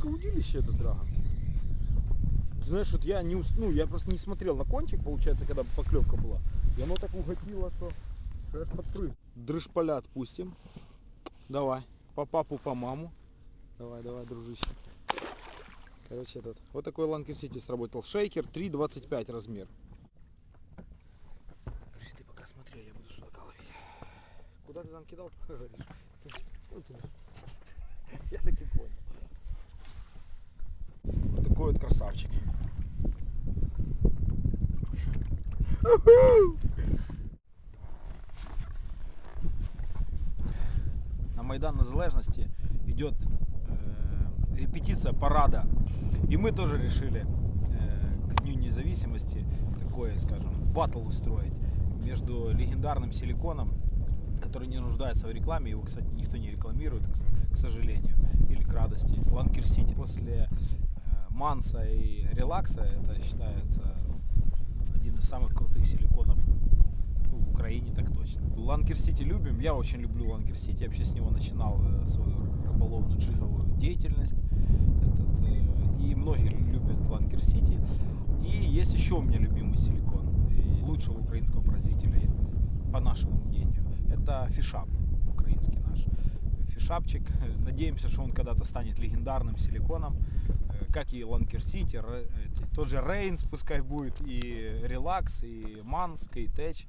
тонкое удилище это драга. Знаешь, вот я не ус- ну, я просто не смотрел на кончик, получается, когда поклевка была. И оно так угодило, что, аж подпрыг. Дрыжполя отпустим. Давай. По папу, по маму. Давай, давай, дружище. Короче, этот. Вот такой Ланкер Сити сработал. Шейкер 3,25 размер. Короче, ты пока смотри, а я буду судака ловить. Куда ты там кидал, говоришь? Вот туда. Я таки. Вот такой вот красавчик. На Майдан Незалежности идет э, репетиция парада. И мы тоже решили э, к Дню независимости такое, скажем, батл устроить между легендарным силиконом, который не нуждается в рекламе, его, кстати, никто не рекламирует, к сожалению, или к радости. Ланкер Сити после Манса и Релакса это считается ну, один из самых крутых силиконов в Украине, так точно. Ланкер Сити любим, я очень люблю Ланкер Сити, вообще с него начинал э, свою рыболовную джиговую деятельность. Этот, э, и многие любят Ланкер Сити. И есть еще у меня любимый силикон, и лучшего украинского производителя, по нашему мнению, это Фишап, украинский наш фишапчик. Надеемся, что он когда-то станет легендарным силиконом, э, как и Ланкер Сити, тот же Рейнс пускай будет, и Релакс, и Манск, и Тэч,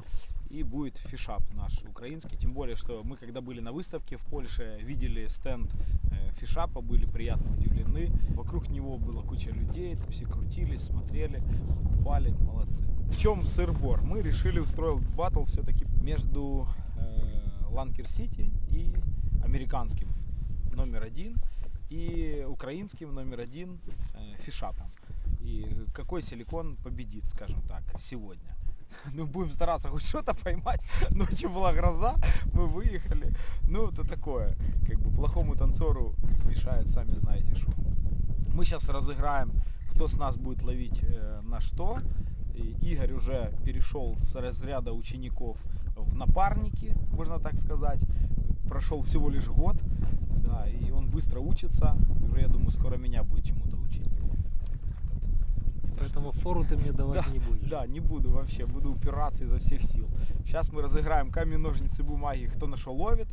и будет фишап наш украинский. Тем более, что мы когда были на выставке в Польше, видели стенд э, фишапа, были приятно удивлены. Вокруг него была куча людей, все крутились, смотрели, покупали, молодцы. В чем сыр-бор? Мы решили устроить батл все-таки между э, Ланкер Сити и американским номер один и украинским номер один э, фишапом. И какой силикон победит, скажем так, сегодня. Ну, будем стараться хоть что-то поймать. Ночью была гроза, мы выехали. Ну, это такое, как бы плохому танцору мешает, сами знаете что. Мы сейчас разыграем, кто с нас будет ловить э, на что. И Игорь уже перешел с разряда учеников в напарники, можно так сказать. Прошел всего лишь год, да, и быстро учится. И уже, я думаю, скоро меня будет чему-то учить. Поэтому фору ты мне давать Да, не будешь. да, не буду вообще, буду упираться изо всех сил. Сейчас мы разыграем камень, ножницы, бумаги, кто на что ловит.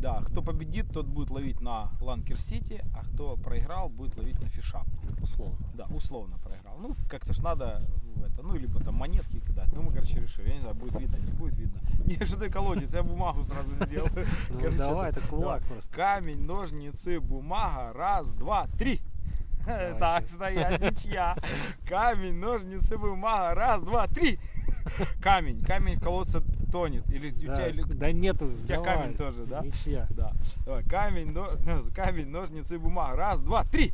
Да, кто победит, тот будет ловить на Ланкер Сити, а кто проиграл, будет ловить на Фишап. Условно. Да, условно проиграл. Ну, как-то ж надо в это, ну, либо там монетки кидать. Ну, мы, короче, решили. Я не знаю, будет видно, не будет видно. Не, что ты колодец, я бумагу сразу сделаю. Ну давай, это- кулак просто. Камень, ножницы, бумага. Раз, два, три. Так, стоять, ничья. Камень, ножницы, бумага. Раз, два, три. Камень. Камень в колодце тонет. Или у Да, тебя, или- да нету, у тебя давай. камень тоже, да? Ничья. Да. Давай, камень, но- камень, ножницы, бумага. Раз, два, три.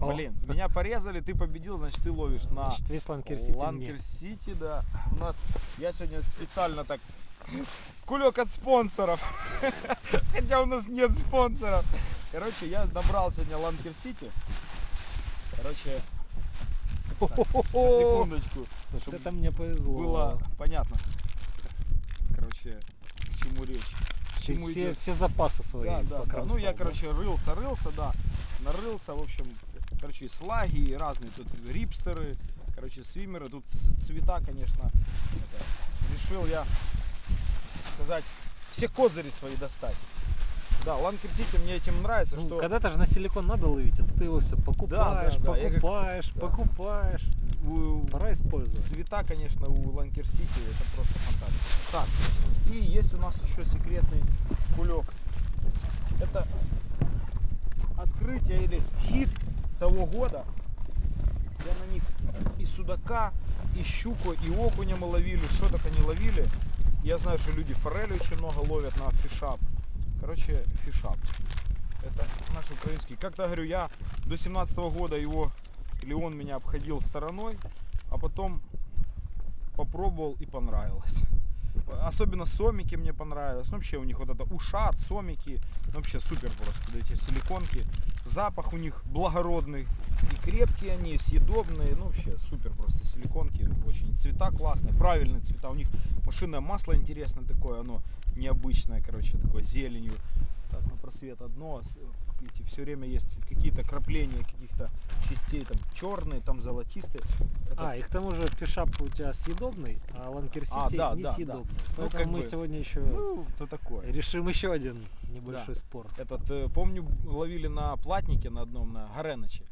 О. Блин, меня порезали, ты победил, значит ты ловишь на Значит, весь Ланкер Сити Ланкер мне. Сити, да. У нас, я сегодня специально так, кулек от спонсоров. Хотя у нас нет спонсоров. Короче, я набрал сегодня Ланкер Сити. Короче, на секундочку, Вот чтобы это мне повезло. было понятно. К чему речь. К чему все, идет. все запасы свои. Да, да, да. Ну я, да? короче, рылся, рылся, да. Нарылся, в общем, короче, и слаги, и разные тут рипстеры, короче, свимеры. Тут цвета, конечно, это, решил я сказать, все козыри свои достать. Да, Ланкер Сити мне этим нравится, Ну, что Когда-то же на силикон надо ловить, а ты его все покупаешь, да, как- покупаешь, да. покупаешь. у- Пора использовать. цвета, конечно, у Ланкер Сити это просто фантастика. Так, и есть у нас еще секретный кулек. Это открытие или хит того года. Я на них и судака, и щуку, и окуня мы ловили, что только не ловили. Я знаю, что люди форели очень много ловят на фишап. Короче, фишап. Это наш украинский. Как-то говорю, я до 17 года его, или он меня обходил стороной, а потом попробовал и понравилось. Особенно сомики мне понравилось. Ну, вообще у них вот это ушат, сомики. Ну, вообще супер просто вот эти силиконки. Запах у них благородный. И крепкие они, съедобные. Ну, вообще супер просто силиконки. Очень цвета классные, правильные цвета. У них машинное масло интересное такое, оно необычное, короче, такое зеленью. так на просвет одно, с- эти все время есть какие-то крапления каких-то частей, там черные, там золотистые. Это- А, и к тому же фишап у тебя съедобный, а Ланкер А, да, да, да. несъедобный. Ну, Поэтому как мы бы, сегодня еще ну, то такое. решим еще один небольшой спор. Этот, э, помню, ловили на платнике на одном, на Гореноче.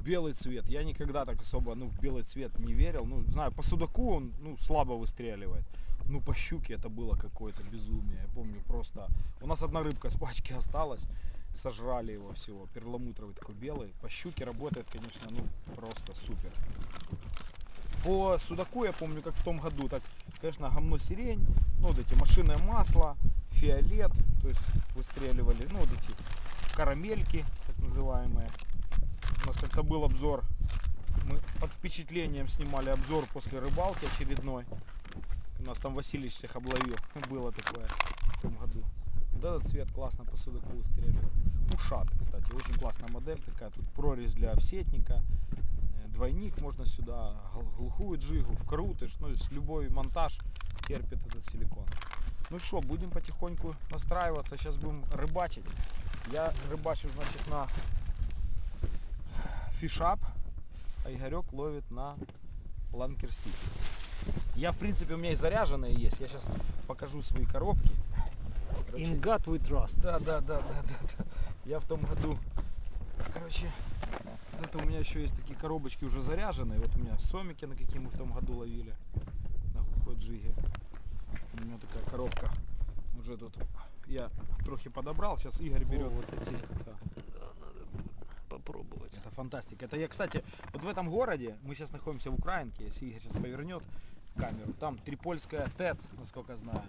Белый цвет. Я никогда так особо, ну, в белый цвет не верил. Ну, знаю, по судаку он, ну, слабо выстреливает. Ну, по щуке это было какое-то безумие. Я помню просто... У нас одна рыбка с пачки осталась. Сожрали его всего. Перламутровый такой белый. По щуке работает, конечно, ну, просто супер. По судаку я помню, как в том году, так, конечно, гомно сирень, ну, вот эти машинное масло, фиолет, то есть выстреливали, ну, вот эти карамельки, так называемые. У нас как-то был обзор, мы под впечатлением снимали обзор после рыбалки очередной. У нас там Васильевич всех обловил, было такое в том году. Вот этот цвет классно по судаку. Пушат, кстати, очень классная модель такая, тут прорезь для всетника, Э, двойник можно сюда, гл- глухую джигу, вкрутишь, ну, любой монтаж терпит этот силикон. Ну что, будем потихоньку настраиваться, сейчас будем рыбачить. Я рыбачу, значит, на фишап, а Игорек ловит на Ланкер Сити. Я, в принципе, у меня и заряженные есть, я сейчас покажу свои коробки. Короче, In God we trust. да, да, да, да, да, да. Я в том году, короче, это у меня еще есть такие коробочки уже заряженные. Вот у меня сомики, на какие мы в том году ловили, на глухой джиге. У меня такая коробка уже тут. Я трохи подобрал, сейчас Игорь О, берет. вот эти. Попробовать. Это фантастика. Это я, кстати, вот в этом городе, мы сейчас находимся в Украинке, если Игорь сейчас повернет камеру, там Трипольская ТЭЦ, насколько знаю.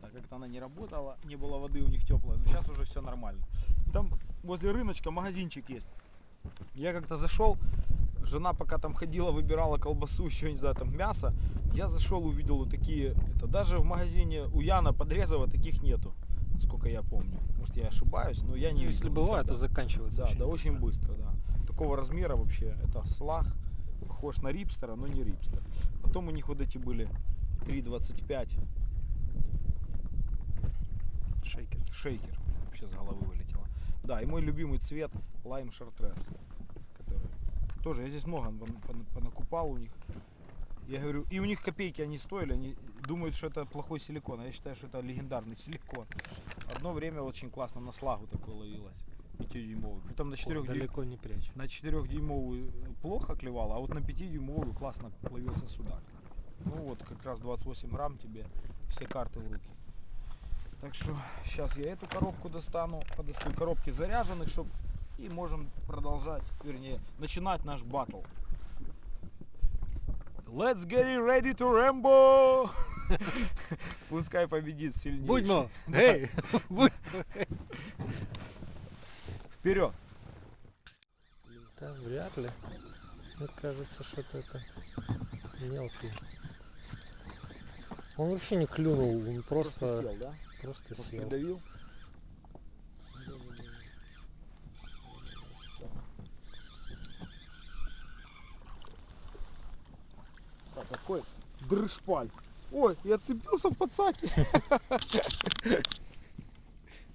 Так как-то она не работала, не было воды у них теплой, но сейчас уже все нормально. Там возле рыночка магазинчик есть. Я как-то зашел, жена пока там ходила, выбирала колбасу, еще не знаю, там мясо. Я зашел, увидел вот такие, это даже в магазине у Яна Подрезова таких нету, сколько я помню. Может я ошибаюсь, но я не Ну, Если видел бывает, то заканчивается. Да, очень да, очень быстро, да. Такого размера вообще, это слаг, похож на рипстера, но не рипстер. Потом у них вот эти были 3,25 Шейкер. шейкер, вообще с головы вылетело. Да, и мой любимый цвет лайм шартрес, который тоже, я здесь много пон- пон- понакупал у них. Я говорю, и у них копейки они стоили, они думают, что это плохой силикон, а я считаю, что это легендарный силикон. Одно время очень классно на слагу такое ловилось, 5-дюймовый. Притом на 4 Далеко не прячь. На 4-дюймовую плохо клевало, а вот на 5-дюймовую классно ловился судак. Ну вот, как раз 28 грамм тебе все карты в руки. Так что сейчас я эту коробку достану, подостаю коробки заряженных, чтоб и можем продолжать, вернее, начинать наш батл. Let's get it ready to Rambo! Пускай победит сильнейший. Будьмо! Эй! Вперед! Да, вряд ли. Мне кажется, что-то это мелкий. Он вообще не клюнул, он просто, сел, да? просто Просто сел. придавил. Так, какой дрышпаль. Ой, я цепился в подсаке.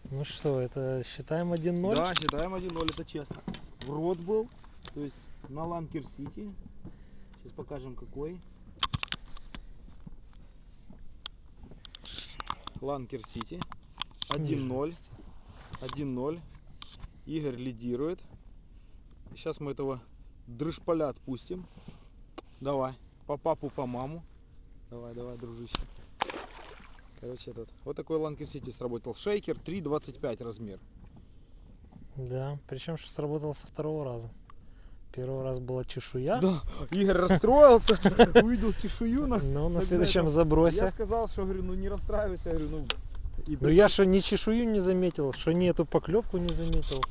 Ну что, это считаем 1-0? Да, считаем 1-0, это честно. В рот был, то есть на Ланкер Сити. Сейчас покажем какой. Ланкер Сити. 1-0. 1-0. Игорь лидирует. Сейчас мы этого дрыжполя отпустим. Давай. По папу, по маму. Давай, давай, дружище. Короче, этот. Вот такой Ланкер Сити сработал. Шейкер 3,25 размер. Да, причем что сработало со второго раза. Первый раз была чешуя, Да, Игорь расстроился, увидел чешую на... но на Так следующем забросе. Я сказал, что говорю, ну не расстраивайся, я говорю, ну... Ну я что ни чешую не заметил, что ни эту поклевку не заметил.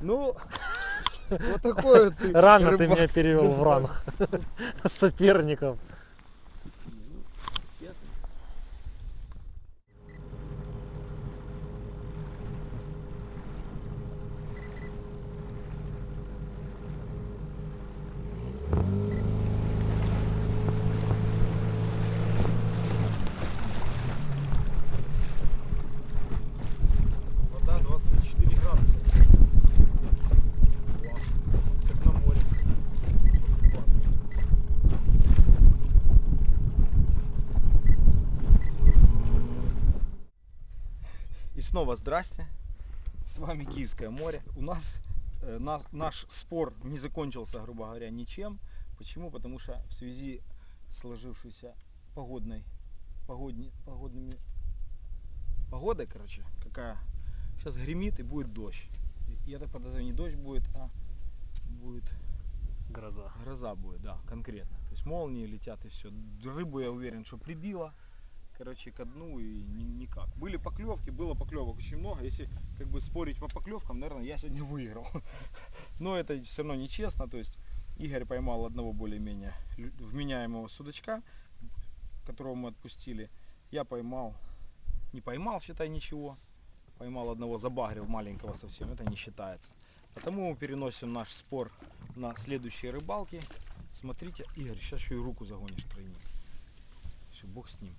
Ну, вот такой вот ты Рано ты меня перевел в ранг соперников. Ну, честно. Вода 24 И снова здрасте. С вами Киевское море. У нас э, нас- наш спор не закончился, грубо говоря, ничем. Почему? Потому что в связи с сложившейся погодной, погодни- погодными погодой, короче, какая сейчас гремит и будет дождь. Я так подозреваю, не дождь будет, а будет Гроза. Гроза будет, да, конкретно. То есть молнии летят и все. Рыбу я уверен, что прибило. Короче, ко дну и ни- никак. Были поклевки, было поклевок очень много. Если как бы спорить по поклевкам, наверное, я сегодня выиграл. Но это все равно нечестно. То есть Игорь поймал одного более-менее вменяемого судачка, которого мы отпустили. Я поймал, не поймал, считай, ничего. Поймал одного, забагрил маленького совсем. Это не считается. Потому мы переносим наш спор на следующие рыбалки. Смотрите, Игорь, сейчас еще и руку загонишь тройник. Все, бог с ним.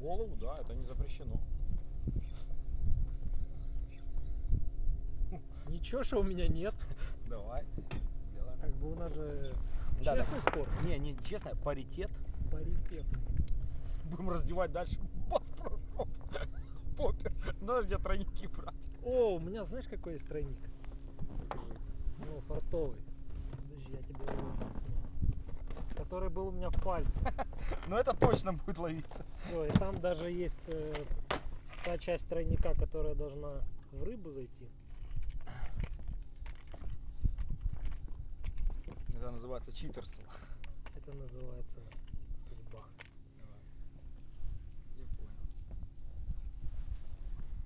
Голову, да, это не запрещено. Ничего, что у меня нет. Давай, сделаем. Как бы у нас же Да, честный спор. Не, не, честно, паритет. Паритетный. Будем раздевать дальше. Бас. Попер. Надо где тройники брать. О, у меня знаешь какой есть тройник? Ну, фартовый. Подожди, я тебе его. Который был у меня в пальце. Но это точно будет ловиться. Все, и там даже есть э, та часть тройника, которая должна в рыбу зайти. Это называется читерство. Это называется судьба. Я понял.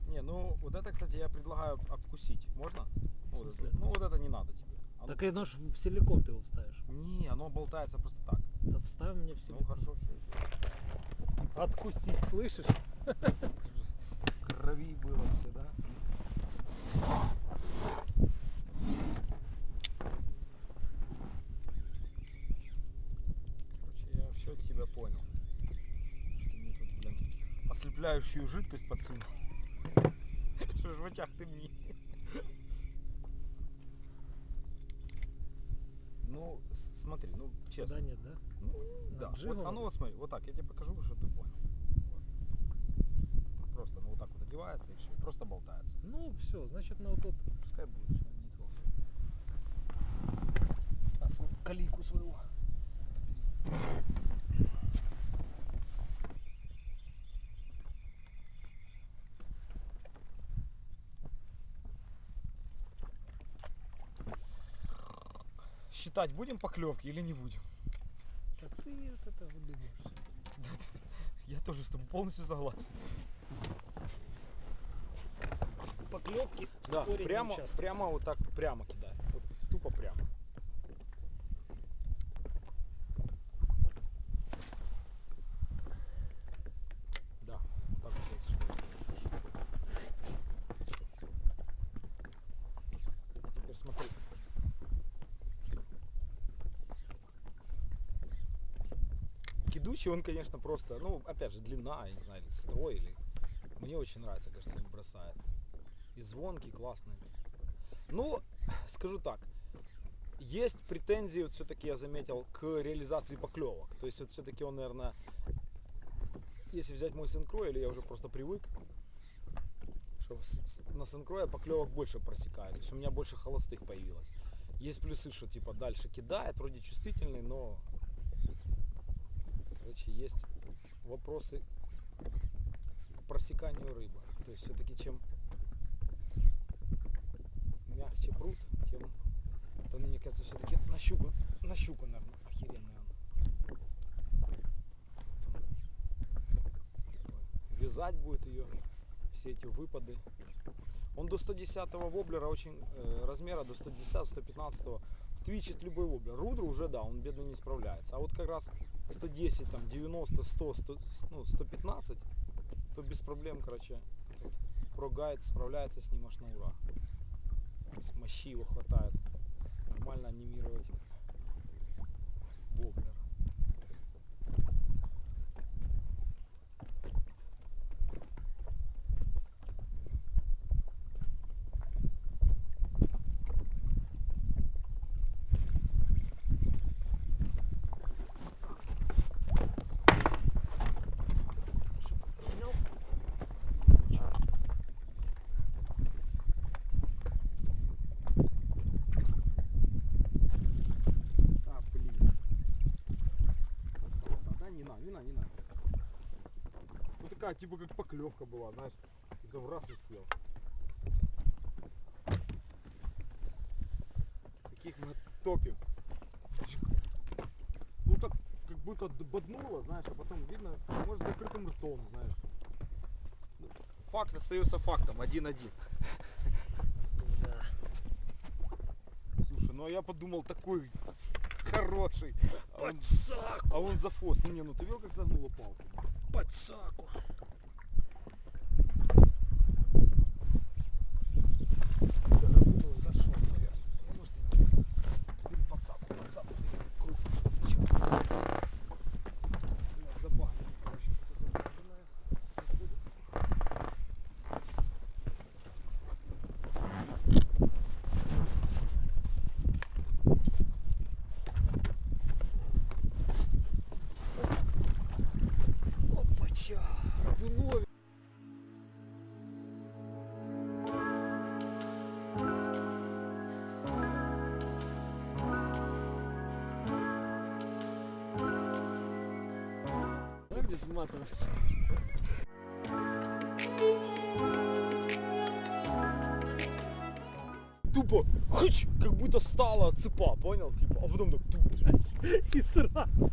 Не, ну вот это, кстати, я предлагаю обкусить. Можно? Ну, вот это, ну вот это не надо тебе. Оно- Так и ну ж в силикон ты его вставишь. Не, оно болтается просто так. Да вставь мне в Ну силикон. хорошо, все. Откусить, слышишь? В крови было все, да? Короче, я все тебя понял. Что мне тут, блин, ослепляющую жидкость подсунул. Что ж в очах ты мне? Ну, с- смотри, ну, честно. Да нет, да? Ну, да. Вот, а ну вот смотри, вот так, я тебе покажу, чтобы ты понял. Вот. Просто, ну вот так вот одевается и все, просто болтается. Ну все, значит на вот тут. Пускай будет, все, не трогай. А свою калику свою. Считать будем поклевки или не будем? Так ты вот это выдумаешься. Я тоже с тобой полностью согласен. Поклевки Да, прямо, прямо вот так, прямо кидай. Вот тупо прямо. Да, вот так вот есть. Теперь смотри. Кидучий он, конечно, просто, ну, опять же, длина, я не знаю, или строй, или... Мне очень нравится, конечно, он бросает. И звонкий, классный. Ну, скажу так, есть претензии, вот все-таки я заметил, к реализации поклевок. То есть вот все-таки он, наверное, если взять мой синкро, или я уже просто привык, что на синкро поклевок больше просекает. То есть у меня больше холостых появилось. Есть плюсы, что типа дальше кидает, вроде чувствительный, но короче, есть вопросы к просеканию рыбы. То есть все-таки чем мягче пруд, тем то, мне кажется, все-таки на щуку, на щуку, наверное, охеренная. Вязать будет ее, все эти выпады. Он до 110 воблера очень, э, размера до 110-115 твичит любой воблер. Рудер уже, да, он бедно не справляется. А вот как раз 110, там, 90, 100, 100 ну, 115, то без проблем, короче, прогайд справляется с ним аж на ура. Мощи его хватает нормально анимировать воблер. Что ты сравнял? А, блин. Не надо, не надо, надо. Ну такая, типа как поклевка была, знаешь. Только в раз и съел. Таких мы топим. Ну так, как будто боднуло, знаешь, а потом видно, может с закрытым ртом, знаешь. Факт остается фактом, один-один. Да. Слушай, ну а я подумал, такой хороший. А он, Подсаку, а он за фост. Ну не, ну ты видел, как загнула палку? подсаку. Матов. Тупо, хыч, как будто стала от цепа, понял? Типа, а потом так, туп, И сразу.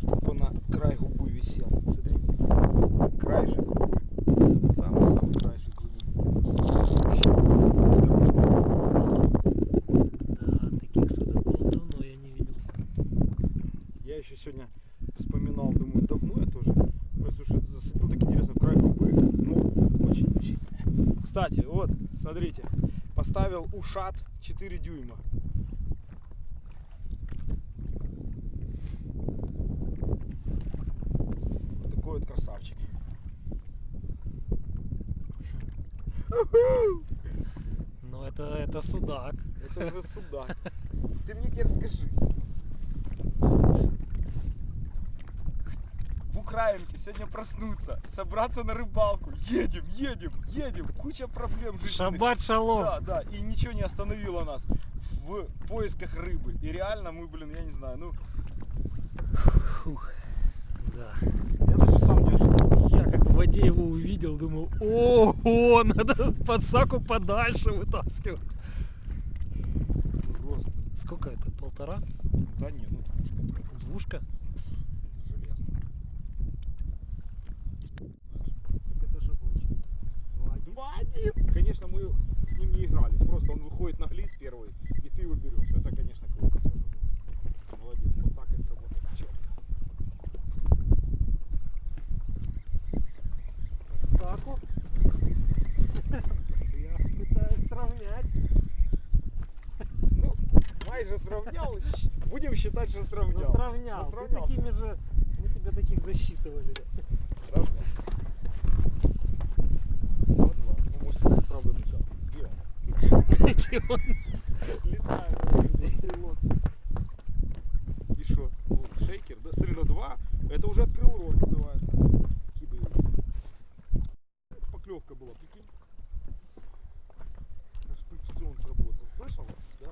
тупо на край губы висел. Смотри. Краешек губы. Самый-самый краешек губы. Да, таких судаков давно я не видел. Я еще сегодня вспоминал, думаю, давно я тоже. Ой, слушай, это засадил так интересно в край губы. Ну, очень-очень. Кстати, вот, смотрите, поставил ушат 4 дюйма. Вот такой вот красавчик. Но это, это судак. Это уже судак. Ты мне теперь скажи. Украинке сегодня проснуться, собраться на рыбалку. Едем, едем, едем. Куча проблем жизненных. Шаббат шалом. Да, да, и ничего не остановило нас в поисках рыбы. И реально мы, блин, я не знаю, ну, Да. я даже сам не ожидал. Я как в воде его увидел, думал, ого, надо подсаку подальше вытаскивать. Просто. Сколько это? Полтора? Да не, ну двушка. Двушка? 2-1. Конечно, мы с ним не игрались. Просто он выходит на глиз первый, и ты его берешь. Это, конечно, круто. Молодец, пацак и сработал. Черт. Саку. Я пытаюсь сравнять. Ну, майже сравнял. Будем считать, что сравнял. Ну, сравнял. Ну, сравнял. Ты такими же... Мы тебя таких засчитывали. Сравнял. Стрелок. И что? Шейкер? Да, смотри, на два. Это уже открыл рот, называется. Кидаю. Поклевка была, прикинь. Аж фрикцион сработал. Слышал? Да?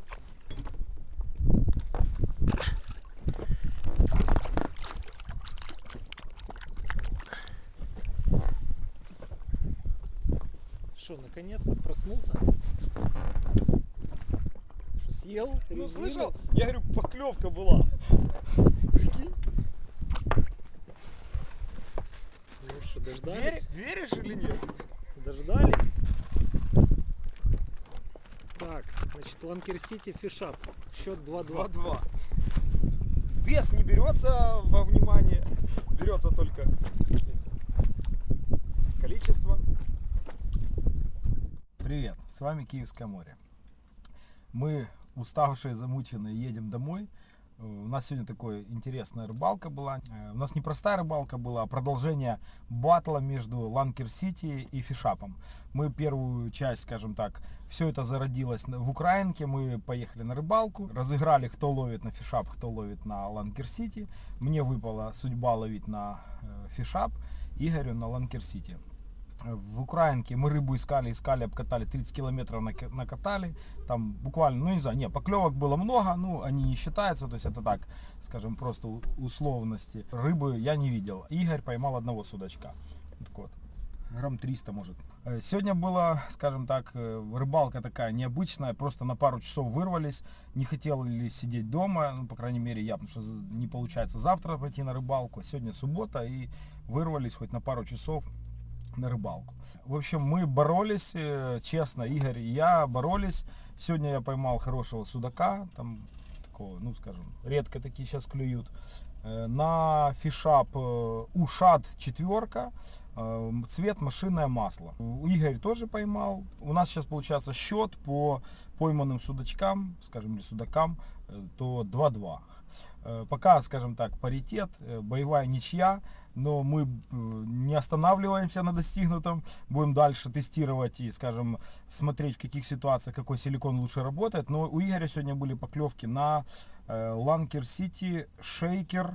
Что, наконец-то проснулся? Что, съел? Ну слышал? Я говорю, поклевка была. Прикинь? Дождались? веришь или нет? Дождались? Так, значит, Ланкер Сити Фишап. Счет 2-2. 2-2. Вес не берется во внимание, берется только с вами Киевское море. Мы уставшие, замученные, едем домой. Э, У нас сегодня такая интересная рыбалка была. Э, У нас не простая рыбалка была, а продолжение батла между Ланкер Сити и Фишапом. Мы первую часть, скажем так, все это зародилось в Украинке. Мы поехали на рыбалку, разыграли, кто ловит на Фишап, кто ловит на Ланкер Сити. Мне выпала судьба ловить на э, Фишап, Игорю на Ланкер Сити. В Украинке мы рыбу искали, искали, обкатали, 30 километров нака- накатали. Там буквально, ну не знаю, не, поклевок было много, ну они не считаются, то есть это так, скажем, просто условности. Рыбы я не видел. Игорь поймал одного судачка. Так вот, грамм 300 может. Э, Сегодня была, скажем так, э, рыбалка такая необычная, просто на пару часов вырвались, не хотели сидеть дома, ну, по крайней мере я, потому что не получается завтра пойти на рыбалку, сегодня суббота и вырвались хоть на пару часов на рыбалку. В общем, мы боролись, э, честно, Игорь и я боролись. Сегодня я поймал хорошего судака, там такого, ну скажем, редко такие сейчас клюют. Э, На фишап э, ушат четверка, цвет машинное масло. Игорь тоже поймал. У нас сейчас получается счет по пойманным судачкам, скажем, или судакам, то 2-2. Э, Пока, скажем так, паритет, боевая ничья, но мы э, не останавливаемся на достигнутом, будем дальше тестировать и, скажем, смотреть в каких ситуациях какой силикон лучше работает. Но у Игоря сегодня были поклевки на Ланкер Сити шейкер,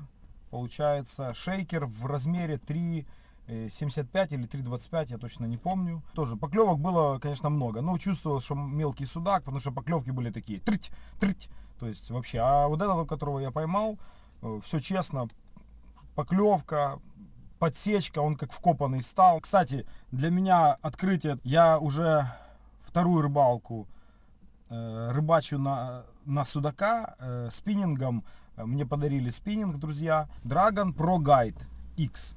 получается, шейкер в размере 3 э, 75 или 3,25, я точно не помню. Тоже поклевок было, конечно, много. Но чувствовал, что мелкий судак, потому что поклевки были такие трыть, трыть. То есть вообще. А вот этого, которого я поймал, все честно, поклевка, подсечка, он как вкопанный стал. Кстати, для меня открытие, я уже вторую рыбалку э, рыбачу на, на судака э, спиннингом. Э, Мне подарили спиннинг, друзья. Dragon Pro Guide X.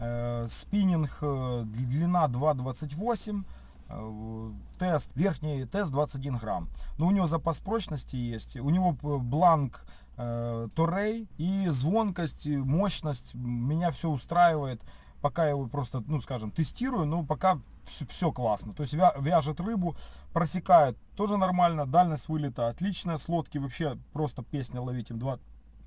Э, Спиннинг э, длина 2,28. э, Тест, верхний тест 21 грамм. Но у него запас прочности есть. У него бланк Торрей и звонкость, мощность. Меня все устраивает. Пока я его просто, ну скажем, тестирую, но пока все, классно. То есть вя- вяжет рыбу, просекает тоже нормально. Дальность вылета отличная. С лодки вообще просто песня ловить им 2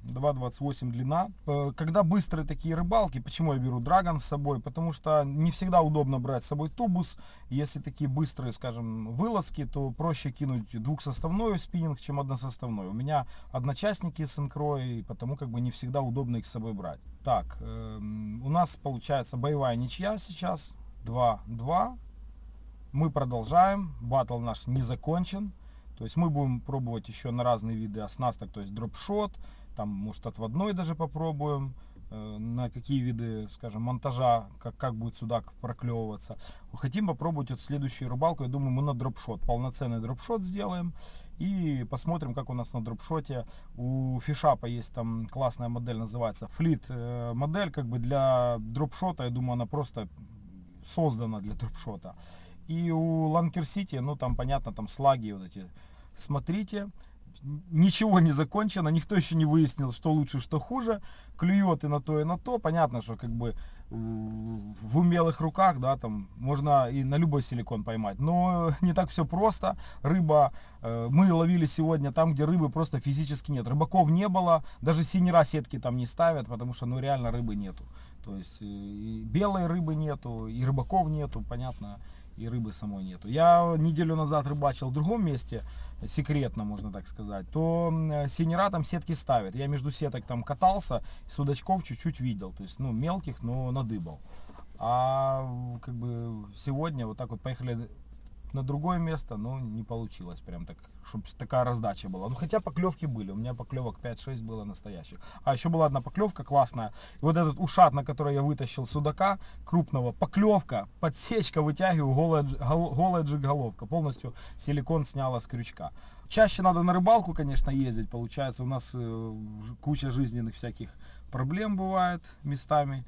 2,28 длина. Э, Когда быстрые такие рыбалки, почему я беру драгон с собой? Потому что не всегда удобно брать с собой тубус. Если такие быстрые, скажем, вылазки, то проще кинуть двухсоставной спиннинг, чем односоставной. У меня одночастники с инкро, и потому как бы не всегда удобно их с собой брать. Так, эм, у нас получается боевая ничья сейчас. 2-2. Мы продолжаем. Батл наш не закончен. То есть мы будем пробовать еще на разные виды оснасток, то есть дропшот, там может отводной даже попробуем, э, на какие виды, скажем, монтажа, как, как будет судак проклевываться. Хотим попробовать вот следующую рыбалку, я думаю, мы на дропшот, полноценный дропшот сделаем и посмотрим, как у нас на дропшоте. У фишапа есть там классная модель, называется флит э, модель, как бы для дропшота, я думаю, она просто создана для дропшота. И у Ланкер Сити, ну там понятно, там слаги вот эти. Смотрите, ничего не закончено, никто еще не выяснил, что лучше, что хуже. Клюет и на то, и на то. Понятно, что как бы э, в умелых руках, да, там можно и на любой силикон поймать. Но не так все просто. Рыба, э, мы ловили сегодня там, где рыбы просто физически нет. Рыбаков не было, даже синера сетки там не ставят, потому что ну реально рыбы нету. То есть э, и белой рыбы нету, и рыбаков нету, понятно и рыбы самой нету. Я неделю назад рыбачил в другом месте, секретно, можно так сказать, то синера там сетки ставят. Я между сеток там катался, судачков чуть-чуть видел, то есть, ну, мелких, но надыбал. А как бы сегодня вот так вот поехали на другое место, но не получилось прям так, чтобы такая раздача была. Ну хотя поклевки были, у меня поклевок 5-6 было настоящих. А еще была одна поклевка классная. И вот этот ушат, на который я вытащил судака крупного, поклевка, подсечка, вытягиваю, голая, гол- голая джиг-головка. Полностью силикон сняла с крючка. Чаще надо на рыбалку, конечно, ездить. Получается, у нас э, куча жизненных всяких проблем бывает местами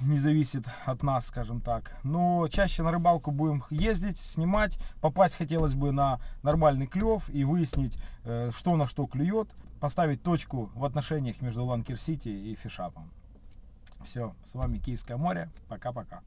не зависит от нас, скажем так. Но чаще на рыбалку будем ездить, снимать. Попасть хотелось бы на нормальный клев и выяснить, э, что на что клюет. Поставить точку в отношениях между Ланкер Сити и Фишапом. Все, с вами Киевское море. Пока-пока.